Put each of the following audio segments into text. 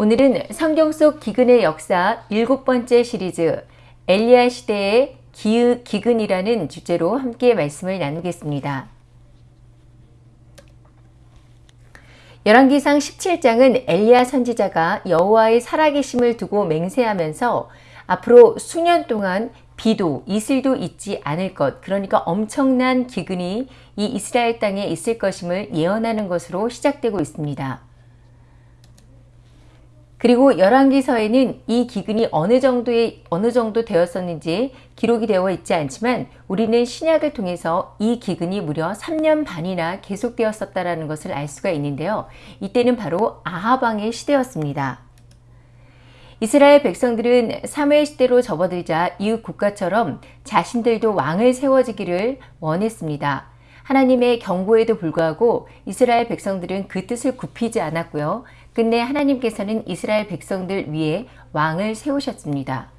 오늘은 성경 속 기근의 역사 일곱 번째 시리즈 엘리야 시대의 기, 기근이라는 주제로 함께 말씀을 나누겠습니다. 열왕기상 17장은 엘리야 선지자가 여호와의 살아계심을 두고 맹세하면서 앞으로 수년 동안 비도 이슬도 있지 않을 것 그러니까 엄청난 기근이 이 이스라엘 땅에 있을 것임을 예언하는 것으로 시작되고 있습니다. 그리고 열왕기서에는 이 기근이 어느 정도의 어느 정도 되었었는지 기록이 되어 있지 않지만 우리는 신약을 통해서 이 기근이 무려 3년 반이나 계속되었었다라는 것을 알 수가 있는데요. 이때는 바로 아합 왕의 시대였습니다. 이스라엘 백성들은 사무엘 시대로 접어들자 이웃 국가처럼 자신들도 왕을 세워지기를 원했습니다. 하나님의 경고에도 불구하고 이스라엘 백성들은 그 뜻을 굽히지 않았고요. 끝내 하나님께서는 이스라엘 백성들 위에 왕을 세우셨습니다.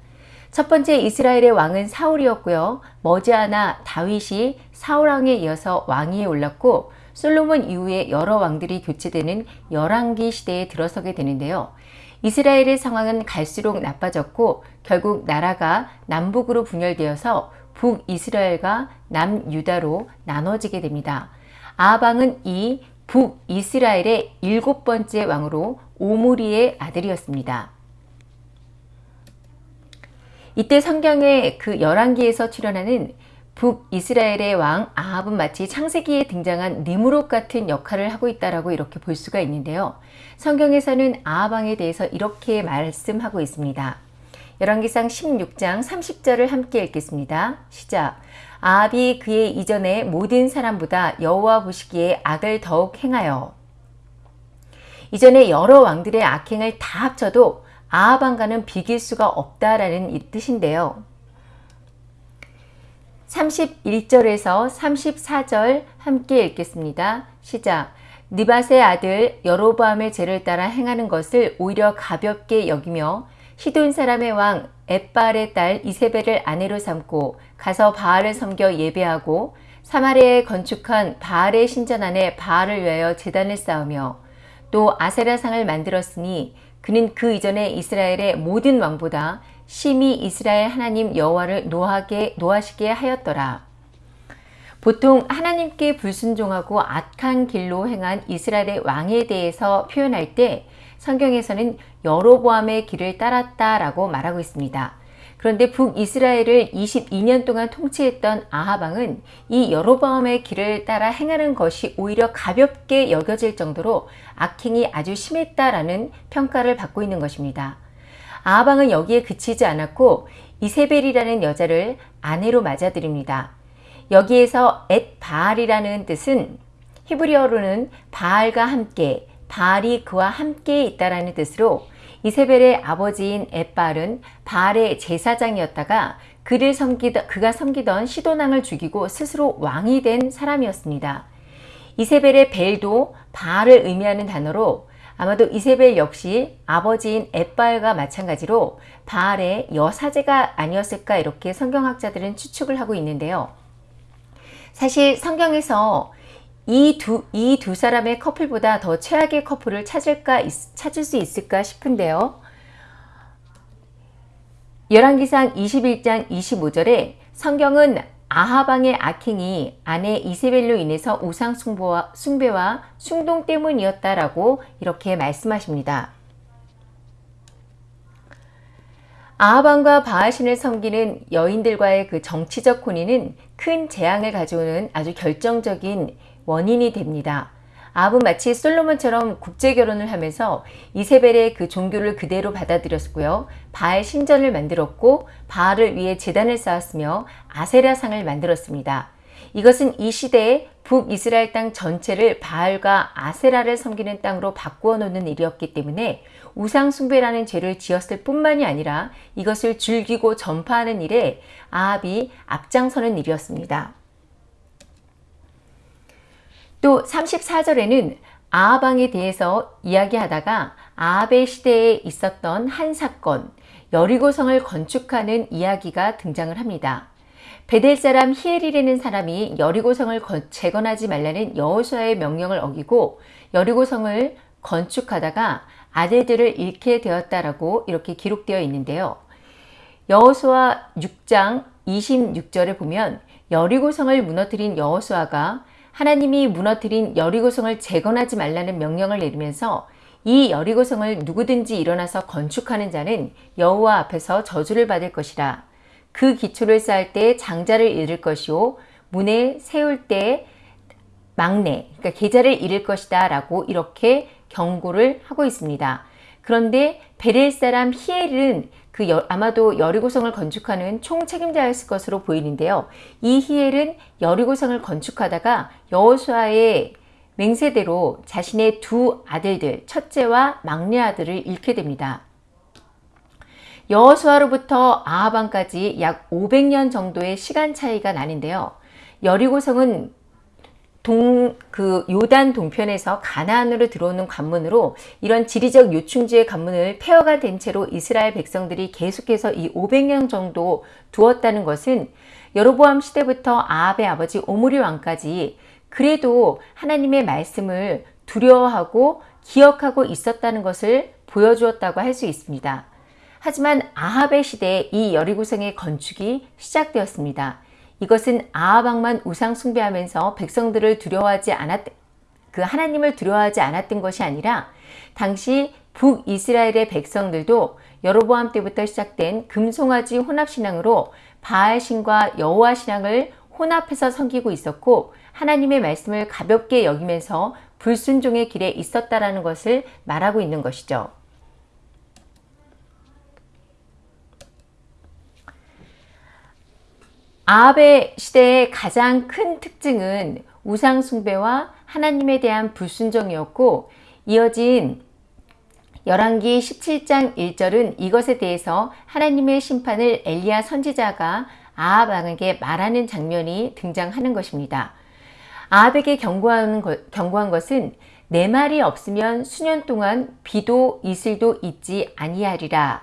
첫 번째 이스라엘의 왕은 사울이었고요. 머지않아 다윗이 사울왕에 이어서 왕위에 올랐고 솔로몬 이후에 여러 왕들이 교체되는 열왕기 시대에 들어서게 되는데요. 이스라엘의 상황은 갈수록 나빠졌고 결국 나라가 남북으로 분열되어서 북이스라엘과 남유다로 나눠지게 됩니다. 아방은 이 북이스라엘의 일곱 번째 왕으로 오므리의 아들이었습니다. 이때 성경의 그 열왕기에서 출연하는 북이스라엘의 왕 아합은 마치 창세기에 등장한 니무롯 같은 역할을 하고 있다라고 이렇게 볼 수가 있는데요. 성경에서는 아합 왕에 대해서 이렇게 말씀하고 있습니다. 열왕기상 16장 30절을 함께 읽겠습니다. 시작. 아합이 그의 이전의 모든 사람보다 여호와 보시기에 악을 더욱 행하여 이전에 여러 왕들의 악행을 다 합쳐도 아합 왕과는 비길 수가 없다라는 뜻인데요. 31절에서 34절 함께 읽겠습니다. 시작. 니밧의 아들 여로보암의 죄를 따라 행하는 것을 오히려 가볍게 여기며 시돈 사람의 왕 엣발의 딸 이세벨을 아내로 삼고 가서 바알을 섬겨 예배하고 사마리아에 건축한 바알의 신전 안에 바알을 위하여 재단을 쌓으며 또 아세라상을 만들었으니 그는 그 이전에 이스라엘의 모든 왕보다 심히 이스라엘 하나님 여호와를 노하게 노하시게 하였더라. 보통 하나님께 불순종하고 악한 길로 행한 이스라엘의 왕에 대해서 표현할 때 성경에서는 여로보암의 길을 따랐다라고 말하고 있습니다. 그런데 북이스라엘을 22년 동안 통치했던 아하방은 이 여로보암의 길을 따라 행하는 것이 오히려 가볍게 여겨질 정도로 악행이 아주 심했다라는 평가를 받고 있는 것입니다. 아하방은 여기에 그치지 않았고 이세벨이라는 여자를 아내로 맞아들입니다. 여기에서 엣 바알이라는 뜻은 히브리어로는 바알과 함께 바알이 그와 함께 있다라는 뜻으로 이세벨의 아버지인 엣발은 바알의 제사장이었다가 그를 섬기던, 그가 섬기던 시도낭을 죽이고 스스로 왕이 된 사람이었습니다. 이세벨의 벨도 바알을 의미하는 단어로 아마도 이세벨 역시 아버지인 엣발과 마찬가지로 바알의 여사제가 아니었을까 이렇게 성경학자들은 추측을 하고 있는데요. 사실 성경에서 이 두, 이 두 사람의 커플보다 더 최악의 커플을 찾을까, 찾을 수 있을까 싶은데요. 열왕기상 21장 25절에 성경은 아하방의 악행이 아내 이세벨로 인해서 우상 숭배와, 숭배와 숭동 때문이었다라고 이렇게 말씀하십니다. 아하방과 바하신을 섬기는 여인들과의 그 정치적 혼인은 큰 재앙을 가져오는 아주 결정적인 원인이 됩니다. 아합은 마치 솔로몬처럼 국제 결혼을 하면서 이세벨의 그 종교를 그대로 받아들였고요. 바알 신전을 만들었고 바알을 위해 재단을 쌓았으며 아세라상을 만들었습니다. 이것은 이 시대에 북이스라엘 땅 전체를 바알과 아세라를 섬기는 땅으로 바꾸어 놓는 일이었기 때문에 우상숭배라는 죄를 지었을 뿐만이 아니라 이것을 즐기고 전파하는 일에 아합이 앞장서는 일이었습니다. 또 34절에는 아하방에 대해서 이야기하다가 아합의 시대에 있었던 한 사건, 여리고성을 건축하는 이야기가 등장을 합니다. 베델 사람 히엘이라는 사람이 여리고성을 재건하지 말라는 여호수아의 명령을 어기고 여리고성을 건축하다가 아들들을 잃게 되었다라고 이렇게 기록되어 있는데요. 여호수아 6장 26절에 보면 여리고성을 무너뜨린 여호수아가 하나님이 무너뜨린 여리고성을 재건하지 말라는 명령을 내리면서 이 여리고성을 누구든지 일어나서 건축하는 자는 여호와 앞에서 저주를 받을 것이라. 그 기초를 쌓을 때 장자를 잃을 것이요 문에 세울 때 막내, 그러니까 계좌를 잃을 것이다 라고 이렇게 경고를 하고 있습니다. 그런데 베렐 사람 히엘은 그 여, 아마도 여리고성을 건축하는 총 책임자였을 것으로 보이는데요. 이 히엘은 여리고성을 건축하다가 여호수아의 맹세대로 자신의 두 아들들, 첫째와 막내 아들을 잃게 됩니다. 여호수아로부터 아하방까지 약 500년 정도의 시간 차이가 나는데요. 여리고성은 동, 그 요단 동편에서 가나안으로 들어오는 관문으로 이런 지리적 요충지의 관문을 폐허가 된 채로 이스라엘 백성들이 계속해서 이 500년 정도 두었다는 것은 여로보암 시대부터 아합의 아버지 오므리 왕까지 그래도 하나님의 말씀을 두려워하고 기억하고 있었다는 것을 보여주었다고 할 수 있습니다. 하지만 아합의 시대에 이 여리고성의 건축이 시작되었습니다. 이것은 아하방만 우상 숭배하면서 백성들을 두려워하지 않았 그 하나님을 두려워하지 않았던 것이 아니라 당시 북이스라엘의 백성들도 여로보암 때부터 시작된 금송아지 혼합 신앙으로 바알 신과 여호와 신앙을 혼합해서 섬기고 있었고 하나님의 말씀을 가볍게 여기면서 불순종의 길에 있었다라는 것을 말하고 있는 것이죠. 아합의 시대의 가장 큰 특징은 우상 숭배와 하나님에 대한 불순종이었고 이어진 열왕기 17장 1절은 이것에 대해서 하나님의 심판을 엘리야 선지자가 아합 왕에게 말하는 장면이 등장하는 것입니다. 아합에게 경고하는 것, 경고한 것은 내 말이 없으면 수년 동안 비도 이슬도 있지 아니하리라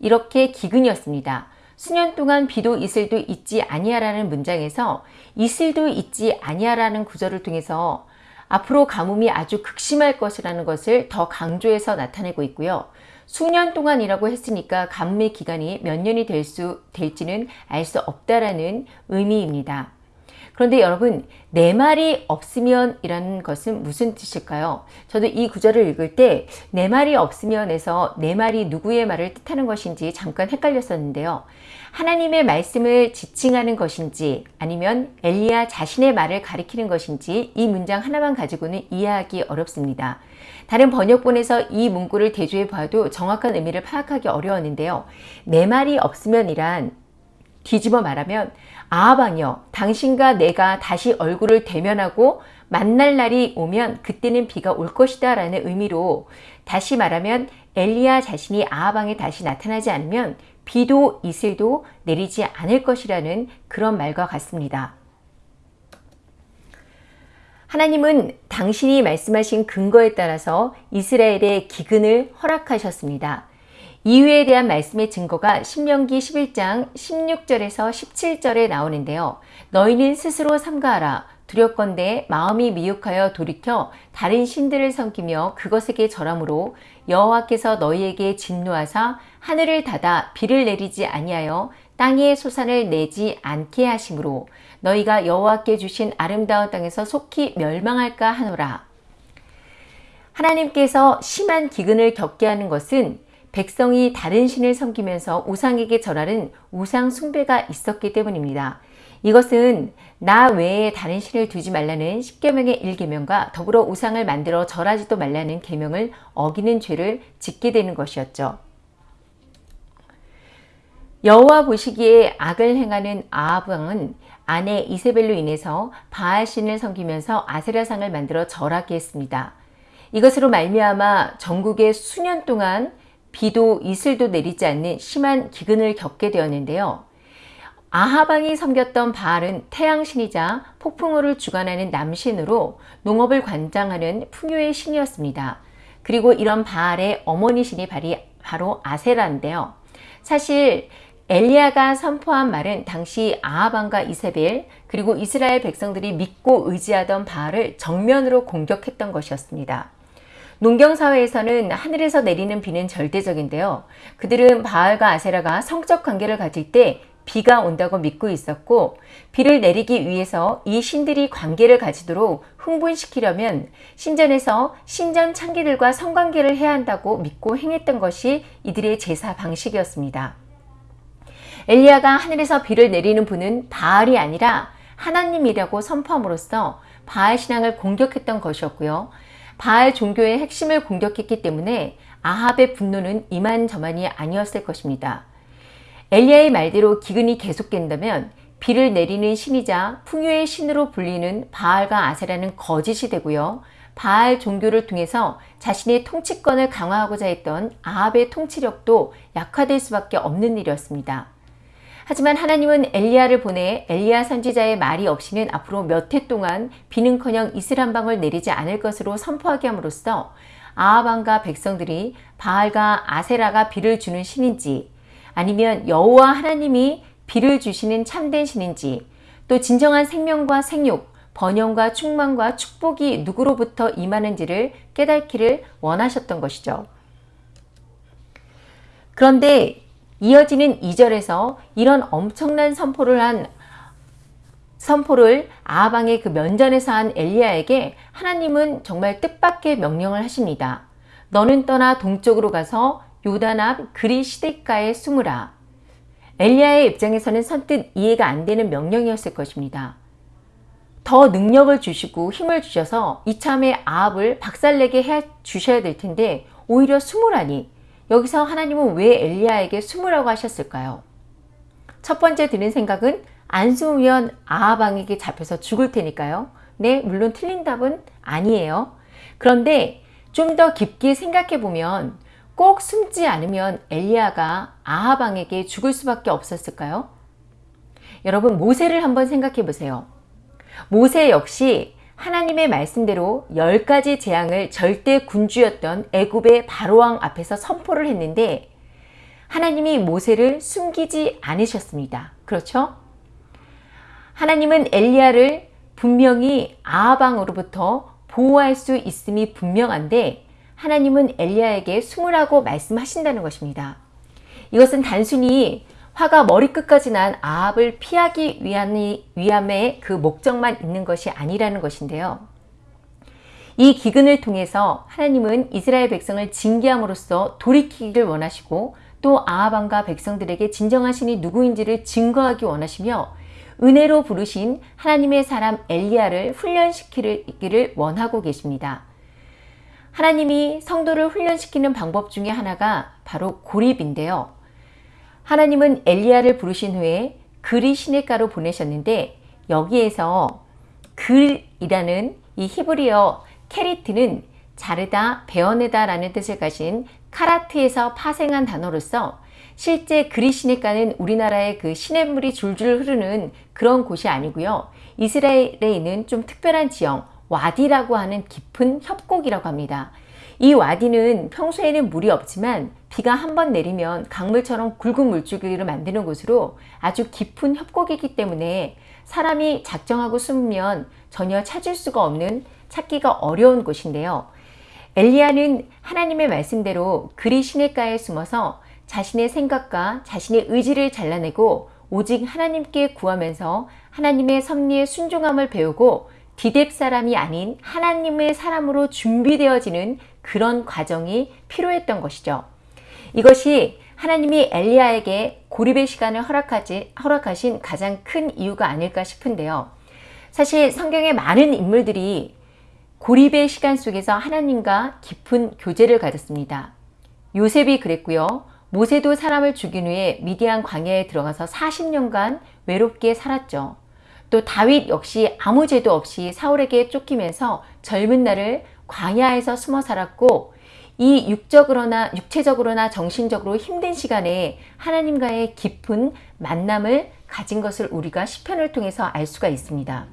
이렇게 기근이었습니다. 수년 동안 비도 이슬도 있지 아니하라는 문장에서 이슬도 있지 아니하라는 구절을 통해서 앞으로 가뭄이 아주 극심할 것이라는 것을 더 강조해서 나타내고 있고요. 수년 동안이라고 했으니까 가뭄의 기간이 몇 년이 될 수, 될지는 알 수 없다라는 의미입니다. 그런데 여러분 내 말이 없으면 이라는 것은 무슨 뜻일까요? 저도 이 구절을 읽을 때 내 말이 없으면 에서 내 말이 누구의 말을 뜻하는 것인지 잠깐 헷갈렸었는데요. 하나님의 말씀을 지칭하는 것인지 아니면 엘리야 자신의 말을 가리키는 것인지 이 문장 하나만 가지고는 이해하기 어렵습니다. 다른 번역본에서 이 문구를 대조해 봐도 정확한 의미를 파악하기 어려웠는데요. 내 말이 없으면이란 뒤집어 말하면 아하방이여 당신과 내가 다시 얼굴을 대면하고 만날 날이 오면 그때는 비가 올 것이다 라는 의미로 다시 말하면 엘리야 자신이 아하방에 다시 나타나지 않으면 비도 이슬도 내리지 않을 것이라는 그런 말과 같습니다. 하나님은 당신이 말씀하신 근거에 따라서 이스라엘의 기근을 허락하셨습니다. 이유에 대한 말씀의 증거가 신명기 11장 16절에서 17절에 나오는데요. 너희는 스스로 삼가하라. 두렵건대 마음이 미혹하여 돌이켜 다른 신들을 섬기며 그것에게 절함으로 여호와께서 너희에게 진노하사 하늘을 닫아 비를 내리지 아니하여 땅에 소산을 내지 않게 하심으로 너희가 여호와께 주신 아름다운 땅에서 속히 멸망할까 하노라. 하나님께서 심한 기근을 겪게 하는 것은 백성이 다른 신을 섬기면서 우상에게 절하는 우상 숭배가 있었기 때문입니다. 이것은 나 외에 다른 신을 두지 말라는 10계명의 1계명과 더불어 우상을 만들어 절하지도 말라는 계명을 어기는 죄를 짓게 되는 것이었죠. 여호와 보시기에 악을 행하는 아합 왕은 아내 이세벨로 인해서 바알 신을 섬기면서 아세라상을 만들어 절하게 했습니다. 이것으로 말미암아 전국에 수년 동안 비도 이슬도 내리지 않는 심한 기근을 겪게 되었는데요. 아하방이 섬겼던 바알은 태양신이자 폭풍우를 주관하는 남신으로 농업을 관장하는 풍요의 신이었습니다. 그리고 이런 바알의 어머니 신이 바로 아세라인데요. 사실 엘리야가 선포한 말은 당시 아하방과 이세벨 그리고 이스라엘 백성들이 믿고 의지하던 바알을 정면으로 공격했던 것이었습니다. 농경사회에서는 하늘에서 내리는 비는 절대적인데요. 그들은 바알과 아세라가 성적 관계를 가질 때 비가 온다고 믿고 있었고 비를 내리기 위해서 이 신들이 관계를 가지도록 흥분시키려면 신전에서 신전 창기들과 성관계를 해야 한다고 믿고 행했던 것이 이들의 제사 방식이었습니다. 엘리야가 하늘에서 비를 내리는 분은 바알이 아니라 하나님이라고 선포함으로써 바알 신앙을 공격했던 것이었고요. 바알 종교의 핵심을 공격했기 때문에 아합의 분노는 이만저만이 아니었을 것입니다. 엘리야의 말대로 기근이 계속된다면 비를 내리는 신이자 풍요의 신으로 불리는 바알과 아세라는 거짓이 되고요. 바알 종교를 통해서 자신의 통치권을 강화하고자 했던 아합의 통치력도 약화될 수밖에 없는 일이었습니다. 하지만 하나님은 엘리야를 보내 엘리야 선지자의 말이 없이는 앞으로 몇 해 동안 비는커녕 이슬 한 방울 내리지 않을 것으로 선포하게 함으로써 아합왕과 백성들이 바알과 아세라가 비를 주는 신인지 아니면 여호와 하나님이 비를 주시는 참된 신인지 또 진정한 생명과 생육, 번영과 충만과 축복이 누구로부터 임하는지를 깨닫기를 원하셨던 것이죠. 그런데 이어지는 2절에서 이런 엄청난 선포를 한 선포를 아방의 그 면전에서 한 엘리야에게 하나님은 정말 뜻밖의 명령을 하십니다. 너는 떠나 동쪽으로 가서 요단 앞 그리 시대가에 숨으라. 엘리야의 입장에서는 선뜻 이해가 안 되는 명령이었을 것입니다. 더 능력을 주시고 힘을 주셔서 이참에 아합을 박살내게 해 주셔야 될 텐데 오히려 숨으라니 여기서 하나님은 왜 엘리야에게 숨으라고 하셨을까요? 첫 번째 드는 생각은 안 숨으면 아합왕에게 잡혀서 죽을 테니까요. 네, 물론 틀린 답은 아니에요. 그런데 좀 더 깊게 생각해 보면 꼭 숨지 않으면 엘리야가 아하방에게 죽을 수밖에 없었을까요? 여러분 모세를 한번 생각해 보세요. 모세 역시 하나님의 말씀대로 열 가지 재앙을 절대 군주였던 애굽의 바로왕 앞에서 선포를 했는데 하나님이 모세를 숨기지 않으셨습니다. 그렇죠? 하나님은 엘리야를 분명히 아하방으로부터 보호할 수 있음이 분명한데 하나님은 엘리야에게 숨으라고 말씀하신다는 것입니다. 이것은 단순히 화가 머리끝까지 난 아합을 피하기 위함의 그 목적만 있는 것이 아니라는 것인데요. 이 기근을 통해서 하나님은 이스라엘 백성을 징계함으로써 돌이키기를 원하시고 또 아합왕과 백성들에게 진정한 신이 누구인지를 증거하기 원하시며 은혜로 부르신 하나님의 사람 엘리야를 훈련시키기를 원하고 계십니다. 하나님이 성도를 훈련시키는 방법 중에 하나가 바로 고립인데요. 하나님은 엘리야를 부르신 후에 그릿 시냇가로 보내셨는데 여기에서 그릿이라는 이 히브리어 כרית는 자르다, 베어내다 라는 뜻을 가진 כרת에서 파생한 단어로서 실제 그릿 시냇가는 우리나라의 그 시냇물이 줄줄 흐르는 그런 곳이 아니고요. 이스라엘에 있는 좀 특별한 지형, 와디라고 하는 깊은 협곡이라고 합니다. 이 와디는 평소에는 물이 없지만 비가 한 번 내리면 강물처럼 굵은 물줄기를 만드는 곳으로 아주 깊은 협곡이기 때문에 사람이 작정하고 숨으면 전혀 찾을 수가 없는 찾기가 어려운 곳인데요. 엘리야는 하나님의 말씀대로 그리 시냇가에 숨어서 자신의 생각과 자신의 의지를 잘라내고 오직 하나님께 구하면서 하나님의 섭리에 순종함을 배우고 디뎁 사람이 아닌 하나님의 사람으로 준비되어지는 그런 과정이 필요했던 것이죠. 이것이 하나님이 엘리야에게 고립의 시간을 허락하지, 허락하신 가장 큰 이유가 아닐까 싶은데요. 사실 성경의 많은 인물들이 고립의 시간 속에서 하나님과 깊은 교제를 가졌습니다. 요셉이 그랬고요. 모세도 사람을 죽인 후에 미디안 광야에 들어가서 40년간 외롭게 살았죠. 또 다윗 역시 아무 죄도 없이 사울에게 쫓기면서 젊은 날을 광야에서 숨어 살았고 이 육적으로나 육체적으로나 정신적으로 힘든 시간에 하나님과의 깊은 만남을 가진 것을 우리가 시편을 통해서 알 수가 있습니다.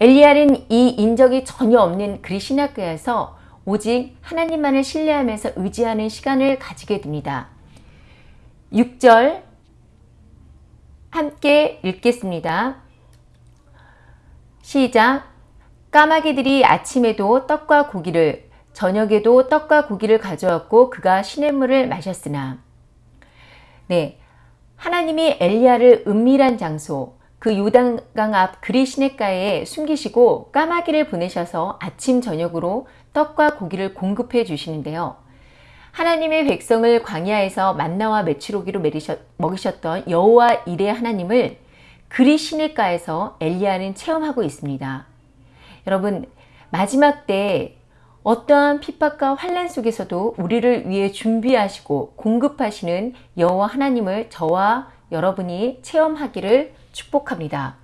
엘리야는 이 인적이 전혀 없는 그리시나교에서 오직 하나님만을 신뢰하면서 의지하는 시간을 가지게 됩니다. 6절 함께 읽겠습니다. 시작! 까마귀들이 아침에도 떡과 고기를 저녁에도 떡과 고기를 가져왔고 그가 시냇물을 마셨으나 네 하나님이 엘리야를 은밀한 장소 그 요단강 앞 그리 시냇가에 숨기시고 까마귀를 보내셔서 아침 저녁으로 떡과 고기를 공급해 주시는데요. 하나님의 백성을 광야에서 만나와 메추로기로 먹이셨던 여호와 일의 하나님을 그리 시냇가에서 엘리야는 체험하고 있습니다. 여러분 마지막 때 어떠한 핍박과 환란 속에서도 우리를 위해 준비하시고 공급하시는 여호와 하나님을 저와 여러분이 체험하기를 축복합니다.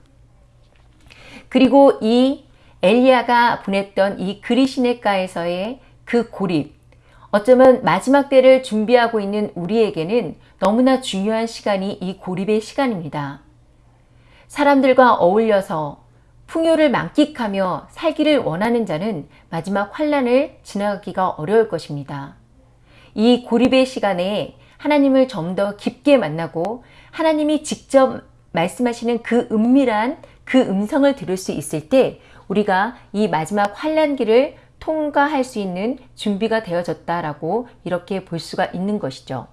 그리고 이 엘리야가 보냈던 이 그리시네가에서의 그 고립 어쩌면 마지막 때를 준비하고 있는 우리에게는 너무나 중요한 시간이 이 고립의 시간입니다. 사람들과 어울려서 풍요를 만끽하며 살기를 원하는 자는 마지막 환란을 지나가기가 어려울 것입니다. 이 고립의 시간에 하나님을 좀 더 깊게 만나고 하나님이 직접 말씀하시는 그 은밀한 그 음성을 들을 수 있을 때 우리가 이 마지막 환란기를 통과할 수 있는 준비가 되어졌다라고 이렇게 볼 수가 있는 것이죠.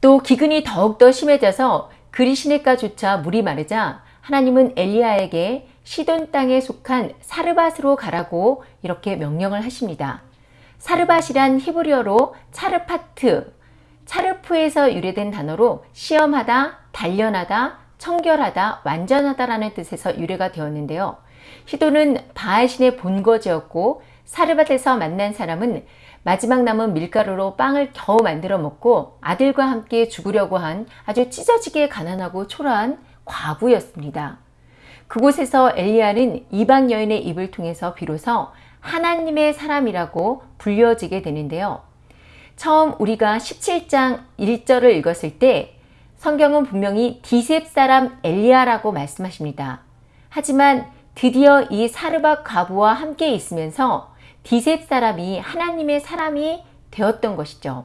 또 기근이 더욱더 심해져서 그리 시내가조차 물이 마르자 하나님은 엘리야에게 시돈 땅에 속한 사르밧으로 가라고 이렇게 명령을 하십니다. 사르밧이란 히브리어로 차르파트, 차르프에서 유래된 단어로 시험하다, 단련하다, 청결하다, 완전하다라는 뜻에서 유래가 되었는데요. 시도는 바알신의 본거지였고 사르밧에서 만난 사람은 마지막 남은 밀가루로 빵을 겨우 만들어 먹고 아들과 함께 죽으려고 한 아주 찢어지게 가난하고 초라한 과부였습니다. 그곳에서 엘리야는 이방 여인의 입을 통해서 비로소 하나님의 사람이라고 불려지게 되는데요. 처음 우리가 17장 1절을 읽었을 때 성경은 분명히 디셉 사람 엘리야라고 말씀하십니다. 하지만 드디어 이 사르밧 과부와 함께 있으면서 디셉 사람이 하나님의 사람이 되었던 것이죠.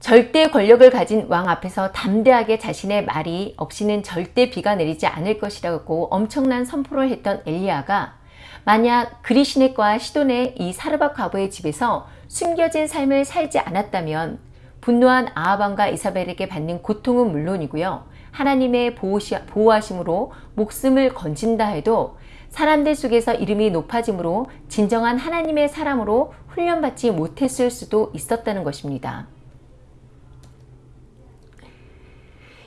절대 권력을 가진 왕 앞에서 담대하게 자신의 말이 없이는 절대 비가 내리지 않을 것이라고 엄청난 선포를 했던 엘리야가 만약 그리시네과 시돈의 이 사르밧 과부의 집에서 숨겨진 삶을 살지 않았다면 분노한 아하방과 이사벨에게 받는 고통은 물론이고요. 하나님의 보호하심으로 목숨을 건진다 해도 사람들 속에서 이름이 높아짐으로 진정한 하나님의 사람으로 훈련받지 못했을 수도 있었다는 것입니다.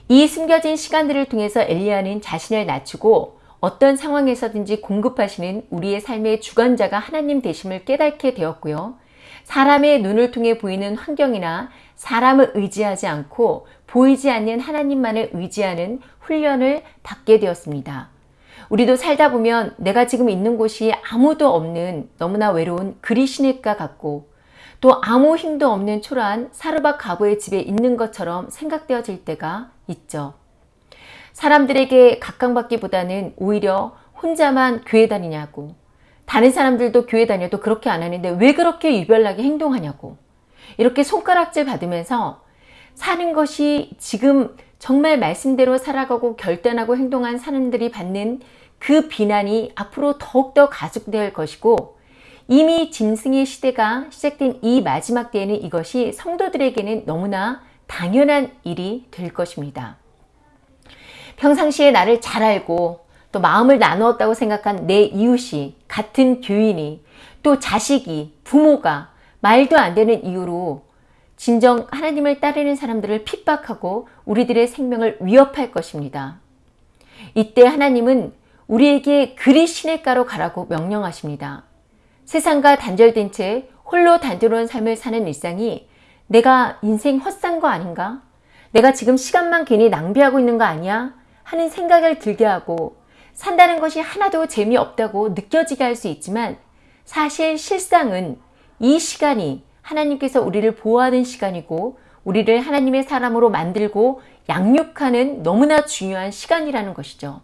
이 숨겨진 시간들을 통해서 엘리야는 자신을 낮추고 어떤 상황에서든지 공급하시는 우리의 삶의 주관자가 하나님 되심을 깨닫게 되었고요. 사람의 눈을 통해 보이는 환경이나 사람을 의지하지 않고 보이지 않는 하나님만을 의지하는 훈련을 받게 되었습니다. 우리도 살다 보면 내가 지금 있는 곳이 아무도 없는 너무나 외로운 그리시네가 같고 또 아무 힘도 없는 초라한 사르밧 가부의 집에 있는 것처럼 생각되어질 때가 있죠. 사람들에게 각광받기보다는 오히려 혼자만 교회 다니냐고 다른 사람들도 교회 다녀도 그렇게 안 하는데 왜 그렇게 유별나게 행동하냐고 이렇게 손가락질 받으면서 사는 것이 지금 정말 말씀대로 살아가고 결단하고 행동한 사람들이 받는 그 비난이 앞으로 더욱더 가속될 것이고 이미 짐승의 시대가 시작된 이 마지막 때에는 이것이 성도들에게는 너무나 당연한 일이 될 것입니다. 평상시에 나를 잘 알고 또 마음을 나누었다고 생각한 내 이웃이 같은 교인이 또 자식이 부모가 말도 안 되는 이유로 진정 하나님을 따르는 사람들을 핍박하고 우리들의 생명을 위협할 것입니다. 이때 하나님은 우리에게 그리 시냇가로 가라고 명령하십니다. 세상과 단절된 채 홀로 단조로운 삶을 사는 일상이 내가 인생 헛산 거 아닌가? 내가 지금 시간만 괜히 낭비하고 있는 거 아니야? 하는 생각을 들게 하고 산다는 것이 하나도 재미없다고 느껴지게 할 수 있지만 사실 실상은 이 시간이 하나님께서 우리를 보호하는 시간이고 우리를 하나님의 사람으로 만들고 양육하는 너무나 중요한 시간이라는 것이죠.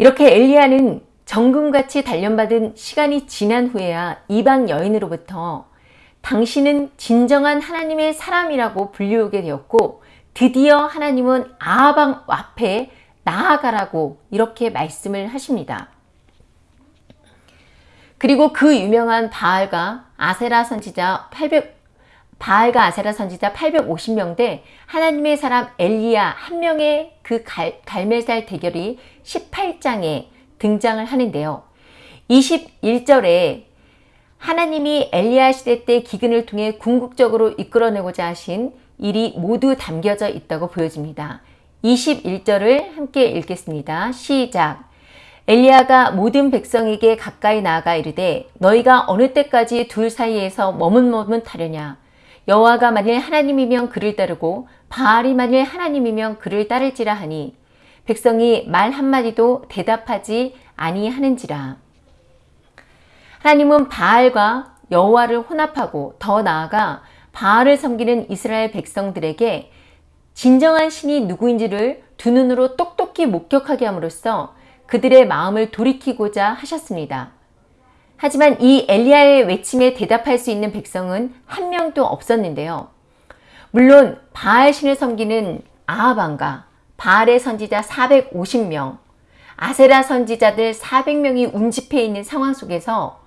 이렇게 엘리야는 정금같이 단련받은 시간이 지난 후에야 이방 여인으로부터 당신은 진정한 하나님의 사람이라고 불리우게 되었고 드디어 하나님은 아하방 앞에 나아가라고 이렇게 말씀을 하십니다. 그리고 그 유명한 바알과 아세라 선지자 800 바알과 아세라 선지자 850명대 하나님의 사람 엘리야 한 명의 그 갈, 갈멜살 대결이 18장에 등장을 하는데요. 21절에 하나님이 엘리야 시대 때 기근을 통해 궁극적으로 이끌어내고자 하신 일이 모두 담겨져 있다고 보여집니다. 21절을 함께 읽겠습니다. 시작. 엘리야가 모든 백성에게 가까이 나아가 이르되 너희가 어느 때까지 둘 사이에서 머뭇머뭇 하려냐 여호와가 만일 하나님이면 그를 따르고 바알이 만일 하나님이면 그를 따를지라 하니 백성이 말 한마디도 대답하지 아니하는지라 하나님은 바알과 여호와를 혼합하고 더 나아가 바알을 섬기는 이스라엘 백성들에게 진정한 신이 누구인지를 두 눈으로 똑똑히 목격하게 함으로써 그들의 마음을 돌이키고자 하셨습니다. 하지만 이 엘리야의 외침에 대답할 수 있는 백성은 한 명도 없었는데요. 물론 바알 신을 섬기는 아하방과 바알의 선지자 450명, 아세라 선지자들 400명이 운집해 있는 상황 속에서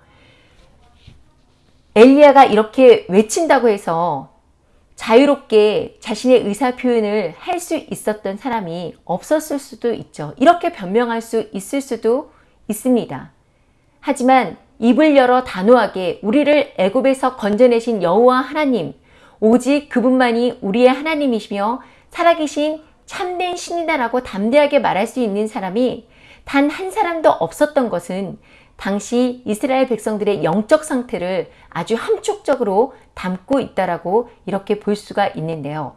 엘리야가 이렇게 외친다고 해서 자유롭게 자신의 의사 표현을 할 수 있었던 사람이 없었을 수도 있죠. 이렇게 변명할 수 있을 수도 있습니다. 하지만 입을 열어 단호하게 우리를 애굽에서 건져내신 여호와 하나님 오직 그분만이 우리의 하나님이시며 살아계신 참된 신이다라고 담대하게 말할 수 있는 사람이 단 한 사람도 없었던 것은 당시 이스라엘 백성들의 영적 상태를 아주 함축적으로 담고 있다라고 이렇게 볼 수가 있는데요.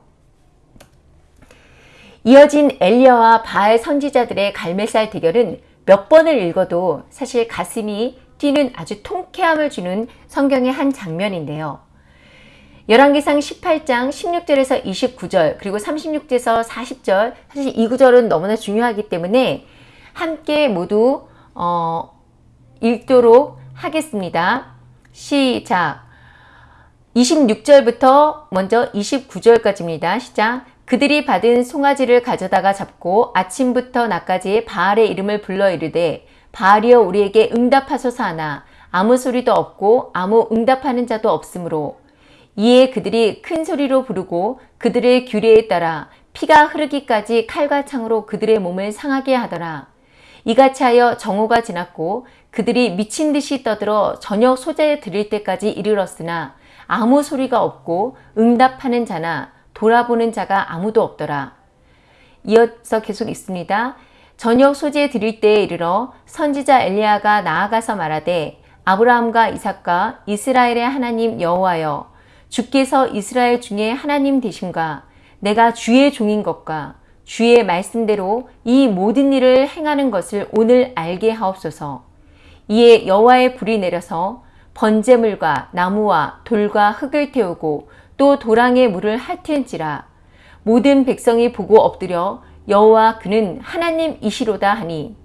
이어진 엘리야와 바알 선지자들의 갈멜살 대결은 몇 번을 읽어도 사실 가슴이 뛰는 아주 통쾌함을 주는 성경의 한 장면인데요. 열왕기상 18장 16절에서 29절 그리고 36절에서 40절 사실 이 구절은 너무나 중요하기 때문에 함께 모두 어, 읽도록 하겠습니다. 시작 26절부터 먼저 29절까지입니다. 시작 그들이 받은 송아지를 가져다가 잡고 아침부터 낮까지 바알의 이름을 불러 이르되 바알이여 우리에게 응답하소서 하나 아무 소리도 없고 아무 응답하는 자도 없으므로 이에 그들이 큰 소리로 부르고 그들의 규례에 따라 피가 흐르기까지 칼과 창으로 그들의 몸을 상하게 하더라. 이같이 하여 정오가 지났고 그들이 미친 듯이 떠들어 저녁 소재에 드릴 때까지 이르렀으나 아무 소리가 없고 응답하는 자나 돌아보는 자가 아무도 없더라. 이어서 계속 있습니다. 저녁 소재 드릴 때에 이르러 선지자 엘리야가 나아가서 말하되 아브라함과 이삭과 이스라엘의 하나님 여호와여 주께서 이스라엘 중에 하나님 되신가 내가 주의 종인 것과 주의 말씀대로 이 모든 일을 행하는 것을 오늘 알게 하옵소서. 이에 여호와의 불이 내려서 번제물과 나무와 돌과 흙을 태우고 또 도랑에 물을 핥은지라 모든 백성이 보고 엎드려 여호와 그는 하나님이시로다 하니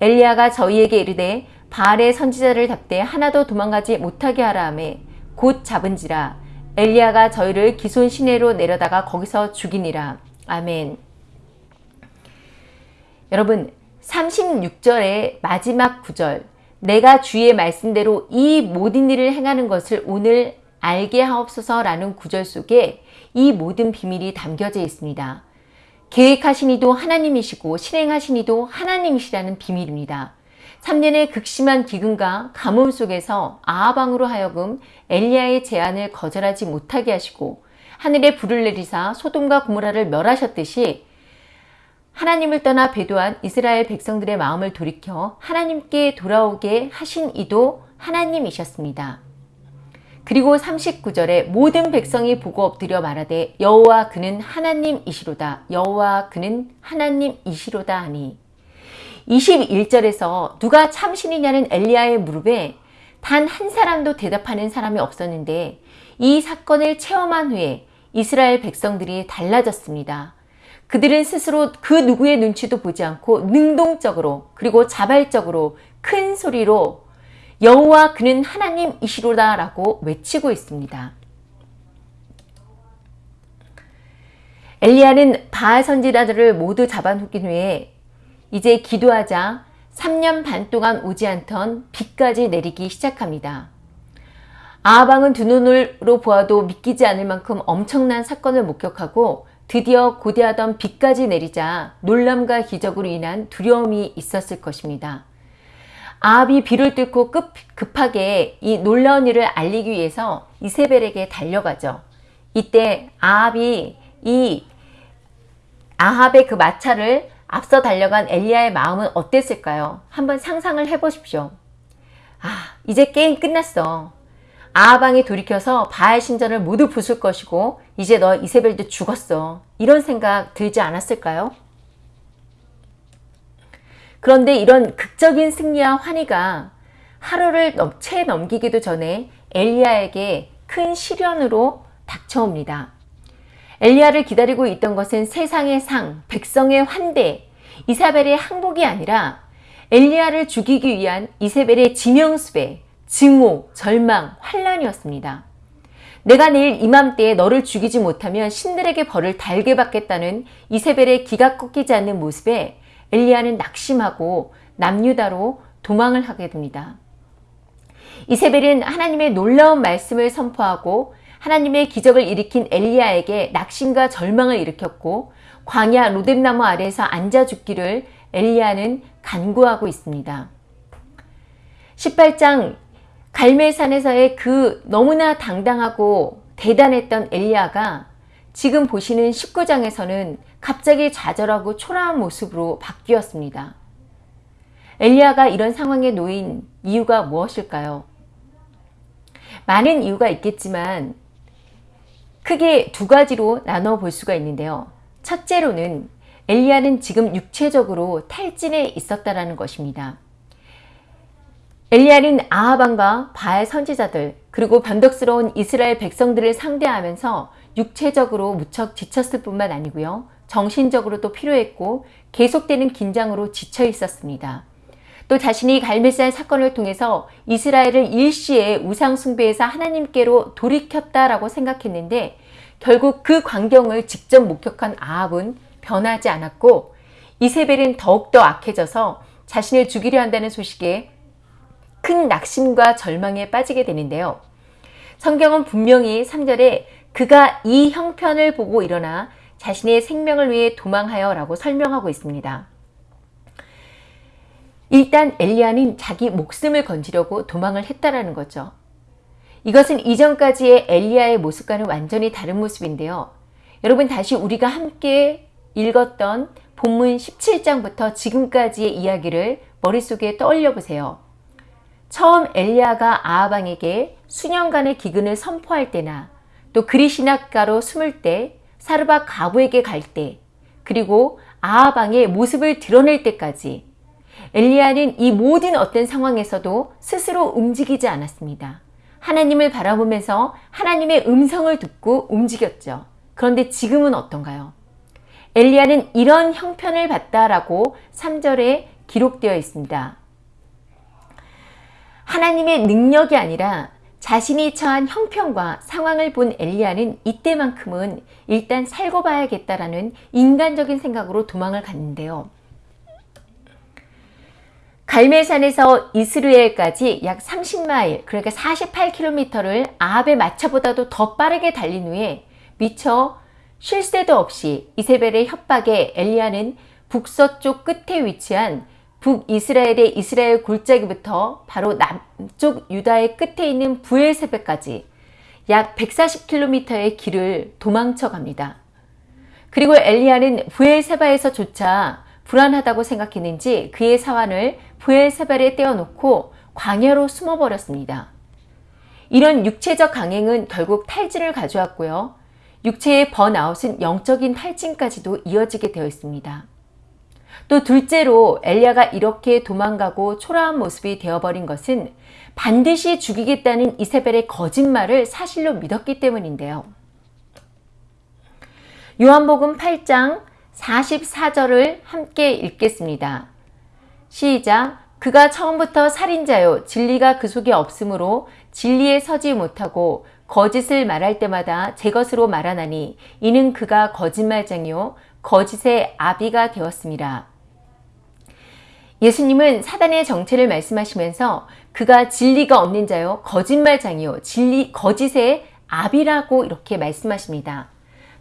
엘리야가 저희에게 이르되 바알의 선지자를 잡되 하나도 도망가지 못하게 하라 하매 곧 잡은지라 엘리야가 저희를 기손 시내로 내려다가 거기서 죽이니라 아멘 여러분 36절의 마지막 구절 내가 주의 말씀대로 이 모든 일을 행하는 것을 오늘 알게 하옵소서라는 구절 속에 이 모든 비밀이 담겨져 있습니다. 계획하신 이도 하나님이시고 실행하신 이도 하나님이시라는 비밀입니다. 3년의 극심한 기근과 가뭄 속에서 아하방으로 하여금 엘리야의 제안을 거절하지 못하게 하시고 하늘에 불을 내리사 소돔과 고모라를 멸하셨듯이 하나님을 떠나 배도한 이스라엘 백성들의 마음을 돌이켜 하나님께 돌아오게 하신 이도 하나님이셨습니다. 그리고 39절에 모든 백성이 보고 엎드려 말하되 여호와 그는 하나님이시로다 여호와 그는 하나님이시로다 하니 21절에서 누가 참신이냐는 엘리야의 무릎에 단 한 사람도 대답하는 사람이 없었는데 이 사건을 체험한 후에 이스라엘 백성들이 달라졌습니다. 그들은 스스로 그 누구의 눈치도 보지 않고 능동적으로 그리고 자발적으로 큰 소리로 여호와 그는 하나님이시로다 라고 외치고 있습니다. 엘리야는 바알 선지자들을 모두 잡아놓긴 후에 이제 기도하자 3년 반 동안 오지 않던 비까지 내리기 시작합니다. 아하방은 두 눈으로 보아도 믿기지 않을 만큼 엄청난 사건을 목격하고 드디어 고대하던 비까지 내리자 놀람과 기적으로 인한 두려움이 있었을 것입니다. 아합이 비를 뚫고 급, 급하게 이 놀라운 일을 알리기 위해서 이세벨에게 달려가죠. 이때 아합이 이 아합의 그 마차를 앞서 달려간 엘리야의 마음은 어땠을까요? 한번 상상을 해보십시오. 아, 이제 게임 끝났어. 아하방이 돌이켜서 바알 신전을 모두 부술 것이고 이제 너 이세벨도 죽었어. 이런 생각 들지 않았을까요? 그런데 이런 극적인 승리와 환희가 하루를 채 넘기기도 전에 엘리야에게 큰 시련으로 닥쳐옵니다. 엘리야를 기다리고 있던 것은 세상의 상, 백성의 환대, 이사벨의 항복이 아니라 엘리야를 죽이기 위한 이세벨의 지명수배, 증오, 절망, 환란이었습니다. 내가 내일 이맘때에 너를 죽이지 못하면 신들에게 벌을 달게 받겠다는 이세벨의 기가 꺾이지 않는 모습에 엘리야는 낙심하고 남유다로 도망을 하게 됩니다. 이세벨은 하나님의 놀라운 말씀을 선포하고 하나님의 기적을 일으킨 엘리야에게 낙심과 절망을 일으켰고 광야 로뎀나무 아래에서 앉아 죽기를 엘리야는 간구하고 있습니다. 18장 갈멜산에서의 그 너무나 당당하고 대단했던 엘리야가 지금 보시는 19장에서는 갑자기 좌절하고 초라한 모습으로 바뀌었습니다. 엘리야가 이런 상황에 놓인 이유가 무엇일까요? 많은 이유가 있겠지만 크게 두 가지로 나눠 볼 수가 있는데요. 첫째로는 엘리야는 지금 육체적으로 탈진에 있었다라는 것입니다. 엘리야는 아하방과 바알 선지자들 그리고 변덕스러운 이스라엘 백성들을 상대하면서 육체적으로 무척 지쳤을 뿐만 아니고요. 정신적으로도 필요했고 계속되는 긴장으로 지쳐 있었습니다. 또 자신이 갈멜산 사건을 통해서 이스라엘을 일시에 우상 숭배에서 하나님께로 돌이켰다라고 생각했는데 결국 그 광경을 직접 목격한 아합은 변하지 않았고 이세벨은 더욱더 악해져서 자신을 죽이려 한다는 소식에 큰 낙심과 절망에 빠지게 되는데요. 성경은 분명히 3절에 그가 이 형편을 보고 일어나 자신의 생명을 위해 도망하여 라고 설명하고 있습니다. 일단 엘리야는 자기 목숨을 건지려고 도망을 했다라는 거죠. 이것은 이전까지의 엘리야의 모습과는 완전히 다른 모습인데요. 여러분 다시 우리가 함께 읽었던 본문 17장부터 지금까지의 이야기를 머릿속에 떠올려 보세요. 처음 엘리야가 아하방에게 수년간의 기근을 선포할 때나 또 그리시나가로 숨을 때 사르바 가부에게 갈 때 그리고 아하방의 모습을 드러낼 때까지 엘리야는 이 모든 어떤 상황에서도 스스로 움직이지 않았습니다. 하나님을 바라보면서 하나님의 음성을 듣고 움직였죠. 그런데 지금은 어떤가요? 엘리야는 이런 형편을 봤다라고 3절에 기록되어 있습니다. 하나님의 능력이 아니라 자신이 처한 형편과 상황을 본 엘리야는 이때만큼은 일단 살고 봐야겠다라는 인간적인 생각으로 도망을 갔는데요. 갈멜산에서 이스르엘까지 약 30마일 그러니까 48km를 아합의 마차보다도 더 빠르게 달린 후에 미처 쉴 새도 없이 이세벨의 협박에 엘리야는 북서쪽 끝에 위치한 북이스라엘의 이스라엘 골짜기부터 바로 남쪽 유다의 끝에 있는 부엘세베까지 약 140km의 길을 도망쳐 갑니다. 그리고 엘리야는 부엘세바에서조차 불안하다고 생각했는지 그의 사환을 부엘세발에 떼어놓고 광야로 숨어버렸습니다. 이런 육체적 강행은 결국 탈진을 가져왔고요. 육체의 번아웃은 영적인 탈진까지도 이어지게 되어 있습니다. 또 둘째로 엘리야가 이렇게 도망가고 초라한 모습이 되어버린 것은 반드시 죽이겠다는 이세벨의 거짓말을 사실로 믿었기 때문인데요. 요한복음 8장 44절을 함께 읽겠습니다. 시작 그가 처음부터 살인자요 진리가 그 속에 없으므로 진리에 서지 못하고 거짓을 말할 때마다 제 것으로 말하나니 이는 그가 거짓말쟁이요 거짓의 아비가 되었습니다. 예수님은 사단의 정체를 말씀하시면서 그가 진리가 없는 자요 거짓말장이요 진리 거짓의 압이라고 이렇게 말씀하십니다.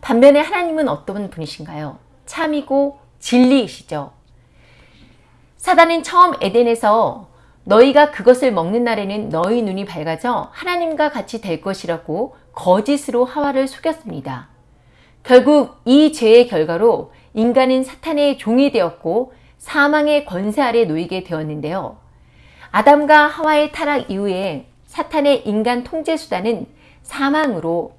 반면에 하나님은 어떤 분이신가요? 참이고 진리이시죠. 사단은 처음 에덴에서 너희가 그것을 먹는 날에는 너희 눈이 밝아져 하나님과 같이 될 것이라고 거짓으로 하와를 속였습니다. 결국 이 죄의 결과로 인간은 사탄의 종이 되었고 사망의 권세 아래 놓이게 되었는데요. 아담과 하와의 타락 이후에 사탄의 인간 통제 수단은 사망으로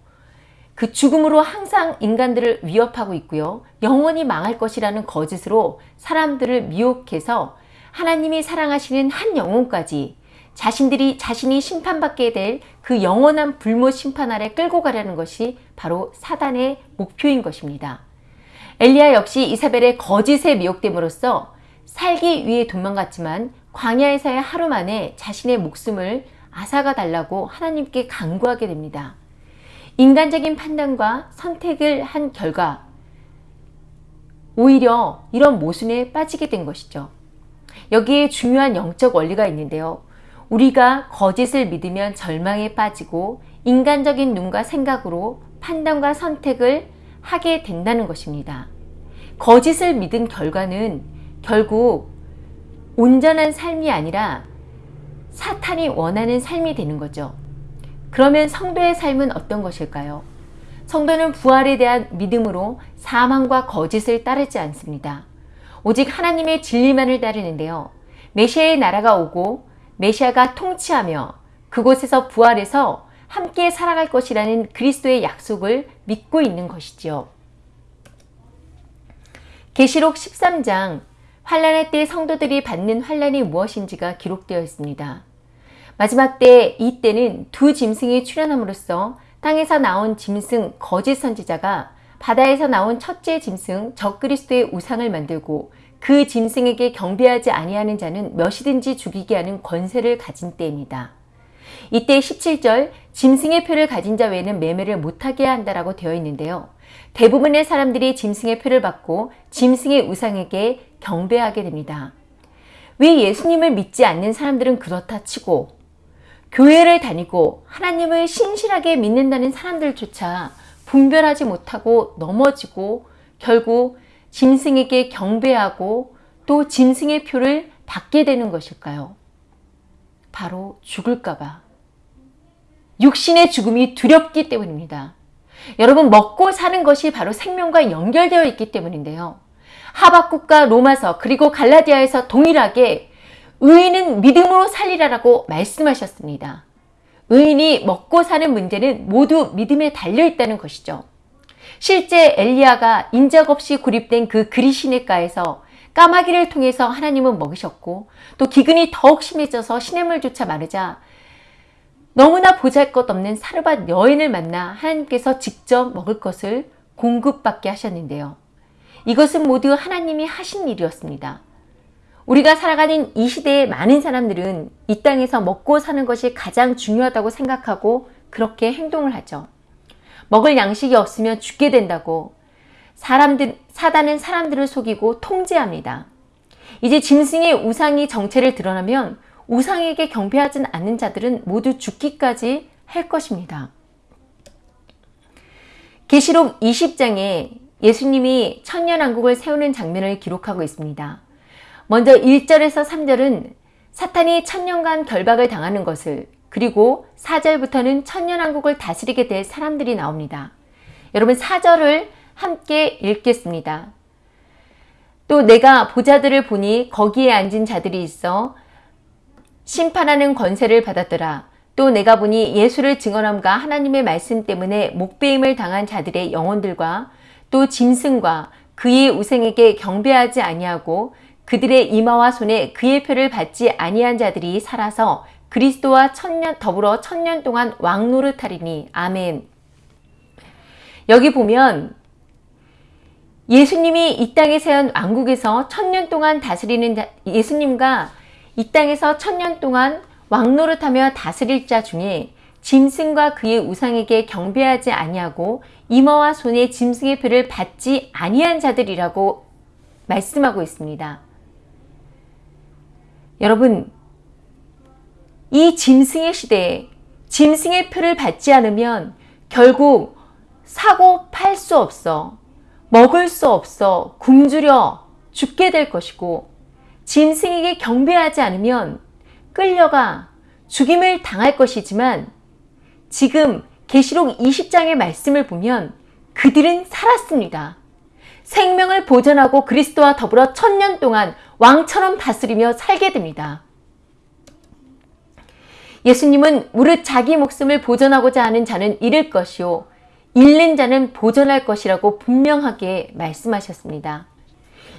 그 죽음으로 항상 인간들을 위협하고 있고요. 영원히 망할 것이라는 거짓으로 사람들을 미혹해서 하나님이 사랑하시는 한 영혼까지 자신들이 자신이 심판받게 될 그 영원한 불모 심판 아래 끌고 가려는 것이 바로 사단의 목표인 것입니다. 엘리야 역시 이사벨의 거짓에 미혹됨으로써 살기 위해 도망갔지만 광야에서의 하루 만에 자신의 목숨을 아사가 달라고 하나님께 강구하게 됩니다. 인간적인 판단과 선택을 한 결과 오히려 이런 모순에 빠지게 된 것이죠. 여기에 중요한 영적 원리가 있는데요. 우리가 거짓을 믿으면 절망에 빠지고 인간적인 눈과 생각으로 판단과 선택을 하게 된다는 것입니다. 거짓을 믿은 결과는 결국 온전한 삶이 아니라 사탄이 원하는 삶이 되는 거죠. 그러면 성도의 삶은 어떤 것일까요? 성도는 부활에 대한 믿음으로 사망과 거짓을 따르지 않습니다. 오직 하나님의 진리만을 따르는데요. 메시아의 나라가 오고 메시아가 통치하며 그곳에서 부활해서 함께 살아갈 것이라는 그리스도의 약속을 믿고 있는 것이지요. 계시록 13장 환란의 때 성도들이 받는 환란이 무엇인지가 기록되어 있습니다. 마지막 때 이때는 두 짐승이 출현함으로써 땅에서 나온 짐승 거짓 선지자가 바다에서 나온 첫째 짐승 적그리스도의 우상을 만들고 그 짐승에게 경배하지 아니하는 자는 몇이든지 죽이게 하는 권세를 가진 때입니다. 이때 17절 짐승의 표를 가진 자 외에는 매매를 못하게 한다라고 되어 있는데요. 대부분의 사람들이 짐승의 표를 받고 짐승의 우상에게 경배하게 됩니다. 왜 예수님을 믿지 않는 사람들은 그렇다 치고 교회를 다니고 하나님을 신실하게 믿는다는 사람들조차 분별하지 못하고 넘어지고 결국 짐승에게 경배하고 또 짐승의 표를 받게 되는 것일까요? 바로 죽을까봐. 육신의 죽음이 두렵기 때문입니다. 여러분 먹고 사는 것이 바로 생명과 연결되어 있기 때문인데요. 하박국과 로마서 그리고 갈라디아에서 동일하게 의인은 믿음으로 살리라라고 말씀하셨습니다. 의인이 먹고 사는 문제는 모두 믿음에 달려 있다는 것이죠. 실제 엘리야가 인적 없이 구립된 그 그리시네가에서 까마귀를 통해서 하나님은 먹으셨고 또 기근이 더욱 심해져서 시냇물조차 마르자 너무나 보잘것없는 사르밧 여인을 만나 하나님께서 직접 먹을 것을 공급받게 하셨는데요. 이것은 모두 하나님이 하신 일이었습니다. 우리가 살아가는 이 시대의 많은 사람들은 이 땅에서 먹고 사는 것이 가장 중요하다고 생각하고 그렇게 행동을 하죠. 먹을 양식이 없으면 죽게 된다고 사람들, 사단은 사람들을 속이고 통제합니다. 이제 짐승의 우상이 정체를 드러나면 우상에게 경배하지 않는 자들은 모두 죽기까지 할 것입니다. 계시록 20장에 예수님이 천년왕국을 세우는 장면을 기록하고 있습니다. 먼저 1절에서 3절은 사탄이 천년간 결박을 당하는 것을 그리고 4절부터는 천년왕국을 다스리게 될 사람들이 나옵니다. 여러분 4절을 함께 읽겠습니다. 또 내가 보자들을 보니 거기에 앉은 자들이 있어 심판하는 권세를 받았더라. 또 내가 보니 예수를 증언함과 하나님의 말씀 때문에 목배임을 당한 자들의 영혼들과 또 짐승과 그의 우생에게 경배하지 아니하고 그들의 이마와 손에 그의 표를 받지 아니한 자들이 살아서 그리스도와 천년 더불어 천년 동안 왕노릇하리니 아멘. 여기 보면 예수님이 이 땅에 세운 왕국에서 천년 동안 다스리는 예수님과 이 땅에서 천년 동안 왕노릇하며 다스릴 자 중에 짐승과 그의 우상에게 경배하지 아니하고 이마와 손에 짐승의 표를 받지 아니한 자들이라고 말씀하고 있습니다. 여러분, 이 짐승의 시대에 짐승의 표를 받지 않으면 결국 사고 팔 수 없어, 먹을 수 없어, 굶주려 죽게 될 것이고, 짐승에게 경배하지 않으면 끌려가 죽임을 당할 것이지만, 지금 계시록 20장의 말씀을 보면 그들은 살았습니다. 생명을 보존하고 그리스도와 더불어 천년 동안 왕처럼 다스리며 살게 됩니다. 예수님은 무릇 자기 목숨을 보존하고자 하는 자는 잃을 것이요 잃는 자는 보존할 것이라고 분명하게 말씀하셨습니다.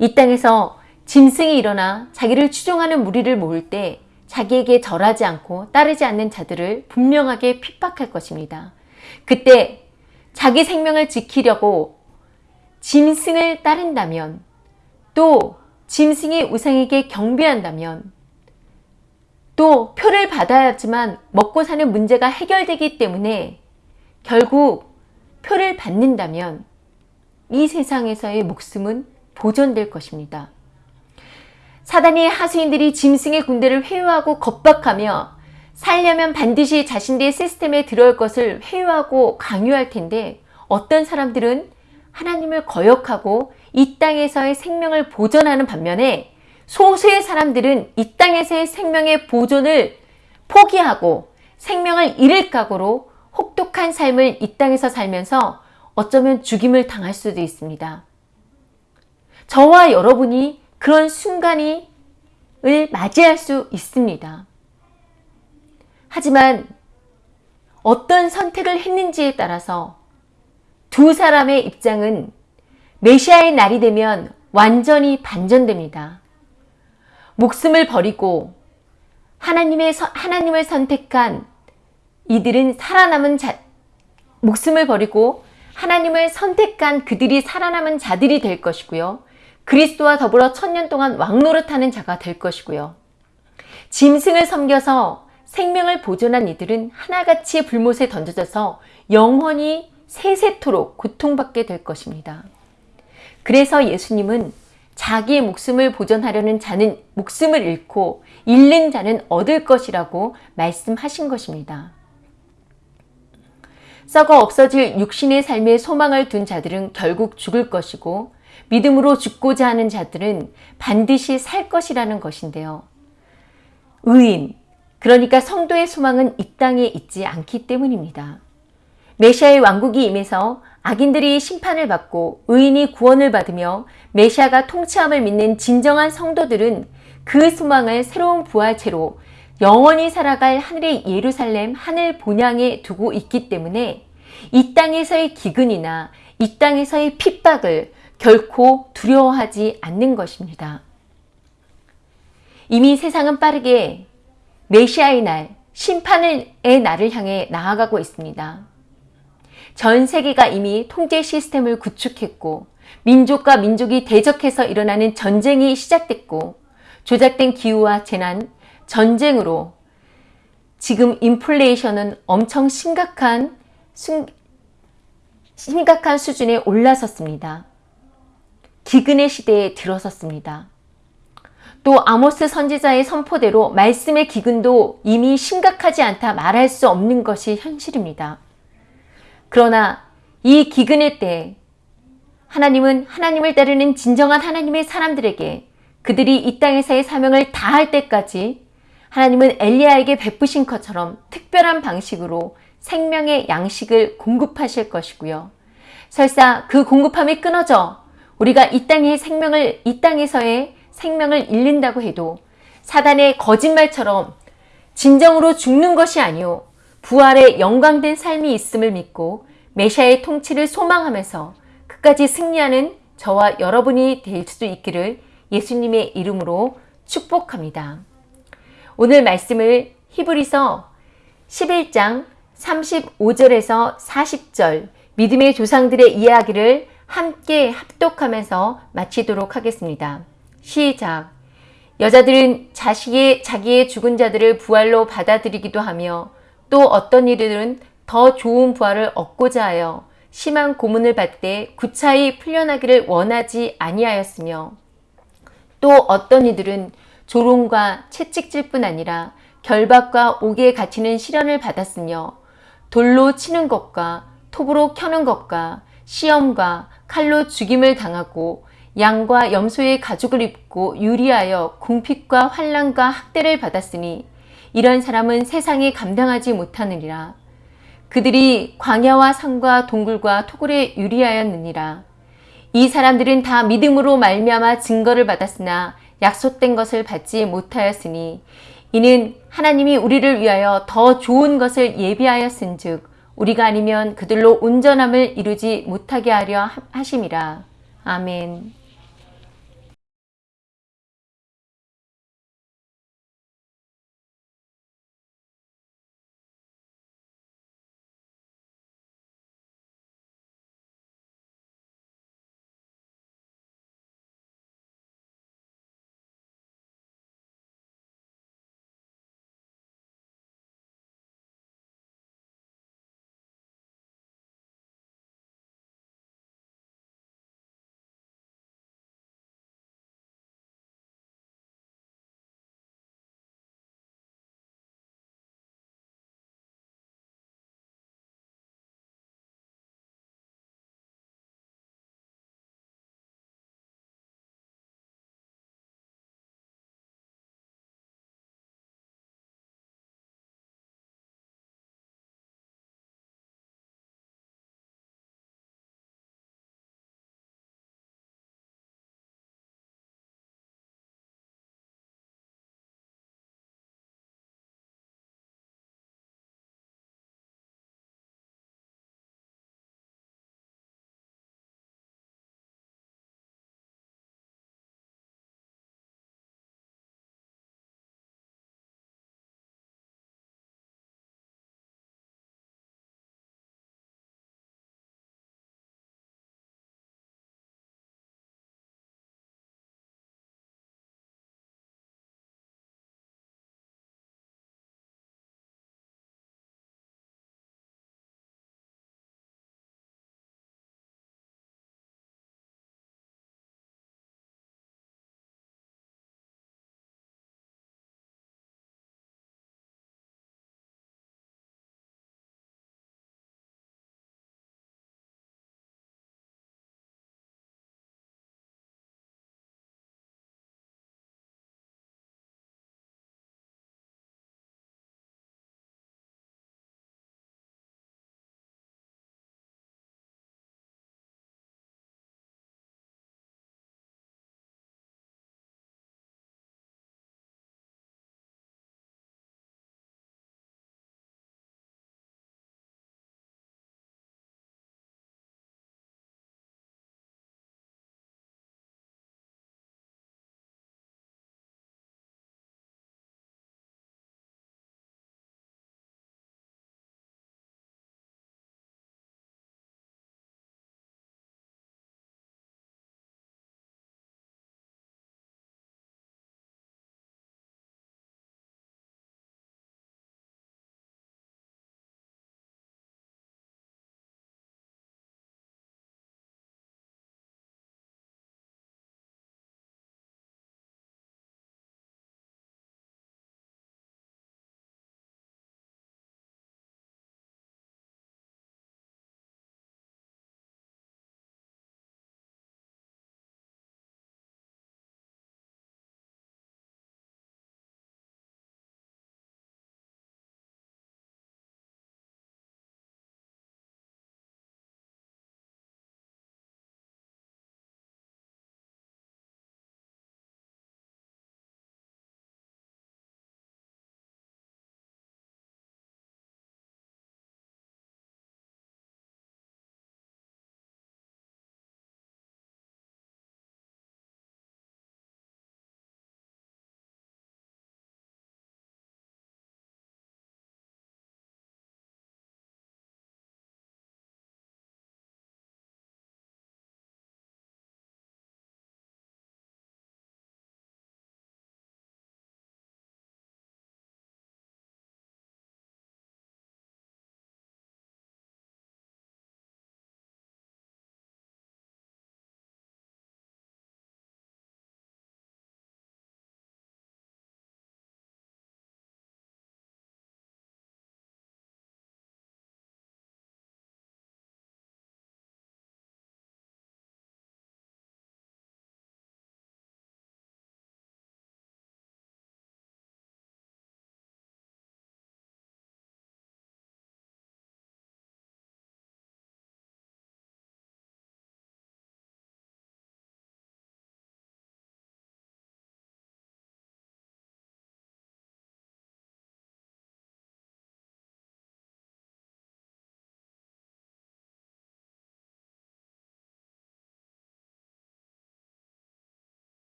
이 땅에서 짐승이 일어나 자기를 추종하는 무리를 모을 때 자기에게 절하지 않고 따르지 않는 자들을 분명하게 핍박할 것입니다. 그때 자기 생명을 지키려고 짐승을 따른다면 또 짐승이 우상에게 경배한다면 또 표를 받아야지만 먹고 사는 문제가 해결되기 때문에 결국 표를 받는다면 이 세상에서의 목숨은 보존될 것입니다. 사단의 하수인들이 짐승의 군대를 회유하고 겁박하며 살려면 반드시 자신들의 시스템에 들어올 것을 회유하고 강요할 텐데 어떤 사람들은 하나님을 거역하고 이 땅에서의 생명을 보존하는 반면에 소수의 사람들은 이 땅에서의 생명의 보존을 포기하고 생명을 잃을 각오로 혹독한 삶을 이 땅에서 살면서 어쩌면 죽임을 당할 수도 있습니다. 저와 여러분이 그런 순간이 을 맞이할 수 있습니다. 하지만 어떤 선택을 했는지에 따라서 두 사람의 입장은 메시아의 날이 되면 완전히 반전됩니다. 목숨을 버리고 하나님의 하나님을 선택한 이들은 살아남은 자 목숨을 버리고 하나님을 선택한 그들이 살아남은 자들이 될 것이고요. 그리스도와 더불어 천년 동안 왕노릇하는 자가 될 것이고요. 짐승을 섬겨서 생명을 보존한 이들은 하나같이 불못에 던져져서 영원히 세세토록 고통받게 될 것입니다. 그래서 예수님은 자기의 목숨을 보존하려는 자는 목숨을 잃고 잃는 자는 얻을 것이라고 말씀하신 것입니다. 썩어 없어질 육신의 삶에 소망을 둔 자들은 결국 죽을 것이고 믿음으로 죽고자 하는 자들은 반드시 살 것이라는 것인데요. 의인, 그러니까 성도의 소망은 이 땅에 있지 않기 때문입니다. 메시아의 왕국이 임해서 악인들이 심판을 받고 의인이 구원을 받으며 메시아가 통치함을 믿는 진정한 성도들은 그 소망을 새로운 부활체로 영원히 살아갈 하늘의 예루살렘 하늘 본향에 두고 있기 때문에 이 땅에서의 기근이나 이 땅에서의 핍박을 결코 두려워하지 않는 것입니다. 이미 세상은 빠르게 메시아의 날, 심판의 날을 향해 나아가고 있습니다. 전 세계가 이미 통제 시스템을 구축했고 민족과 민족이 대적해서 일어나는 전쟁이 시작됐고 조작된 기후와 재난, 전쟁으로 지금 인플레이션은 엄청 심각한 심각한 수준에 올라섰습니다. 기근의 시대에 들어섰습니다. 또 아모스 선지자의 선포대로 말씀의 기근도 이미 심각하지 않다 말할 수 없는 것이 현실입니다. 그러나 이 기근의 때 하나님은 하나님을 따르는 진정한 하나님의 사람들에게 그들이 이 땅에서의 사명을 다할 때까지 하나님은 엘리야에게 베푸신 것처럼 특별한 방식으로 생명의 양식을 공급하실 것이고요. 설사 그 공급함이 끊어져 우리가 이 땅의 생명을 이 땅에서의 생명을 잃는다고 해도 사단의 거짓말처럼 진정으로 죽는 것이 아니오 부활의 영광된 삶이 있음을 믿고 메시아의 통치를 소망하면서 끝까지 승리하는 저와 여러분이 될수 있기를 예수님의 이름으로 축복합니다. 오늘 말씀을 히브리서 11장 35절에서 40절 믿음의 조상들의 이야기를 함께 합독하면서 마치도록 하겠습니다. 시작. 여자들은 자식의 자기의 죽은 자들을 부활로 받아들이기도 하며 또 어떤 이들은 더 좋은 부활을 얻고자 하여 심한 고문을 받되 구차히 풀려나기를 원하지 아니하였으며 또 어떤 이들은 조롱과 채찍질 뿐 아니라 결박과 옥에 갇히는 시련을 받았으며 돌로 치는 것과 톱으로 켜는 것과 시험과 칼로 죽임을 당하고 양과 염소의 가죽을 입고 유리하여 궁핍과 환란과 학대를 받았으니 이런 사람은 세상에 감당하지 못하느니라. 그들이 광야와 산과 동굴과 토굴에 유리하였느니라. 이 사람들은 다 믿음으로 말미암아 증거를 받았으나 약속된 것을 받지 못하였으니 이는 하나님이 우리를 위하여 더 좋은 것을 예비하였은즉 우리가 아니면 그들로 온전함을 이루지 못하게 하려 하심이라. 아멘.